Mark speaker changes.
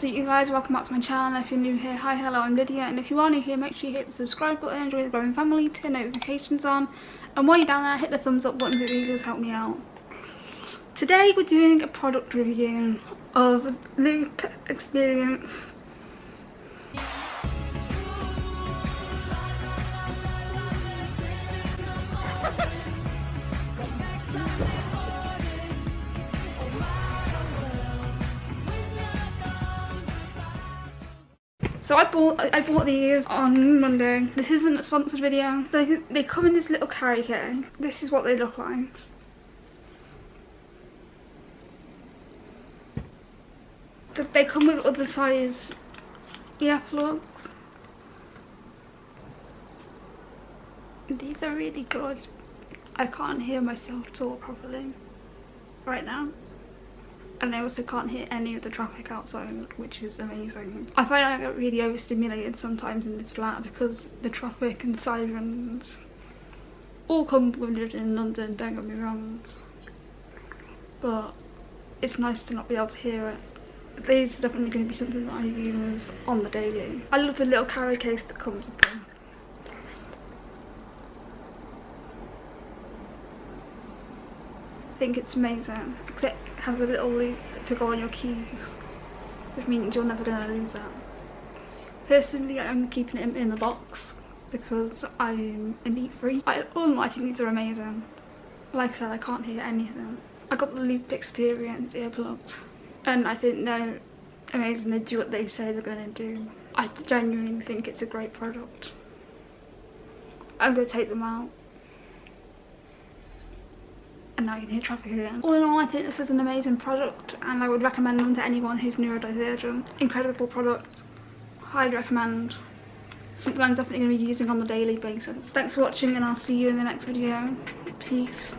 Speaker 1: What's up you guys, welcome back to my channel. If you're new here, hi, hello, I'm Lydia. And if you are new here, make sure you hit the subscribe button, join the growing family, turn notifications on. And while you're down there, hit the thumbs up button, it really does help me out. Today we're doing a product review of Loop Experience So I bought I bought these on Monday. This isn't a sponsored video. So they come in this little carry case. This is what they look like. They come with other size earplugs. These are really good. I can't hear myself talk properly right now and I also can't hear any of the traffic outside which is amazing. I find I get really overstimulated sometimes in this flat because the traffic and sirens all living in London, don't get me wrong but it's nice to not be able to hear it. These are definitely going to be something that I use on the daily. I love the little carry case that comes with them. Think it's amazing except it has a little loop to go on your keys which means you're never going to lose that. Personally I'm keeping it in the box because I'm a neat free. I, all in all I think these are amazing. Like I said I can't hear anything. I got the Loop Experience earplugs and I think they're amazing. They do what they say they're going to do. I genuinely think it's a great product. I'm going to take them out and now you can hear traffic again. All in all, I think this is an amazing product and I would recommend them to anyone who's neurodivergent. Incredible product. Highly recommend. Something I'm definitely going to be using on the daily basis. Thanks for watching and I'll see you in the next video. Peace.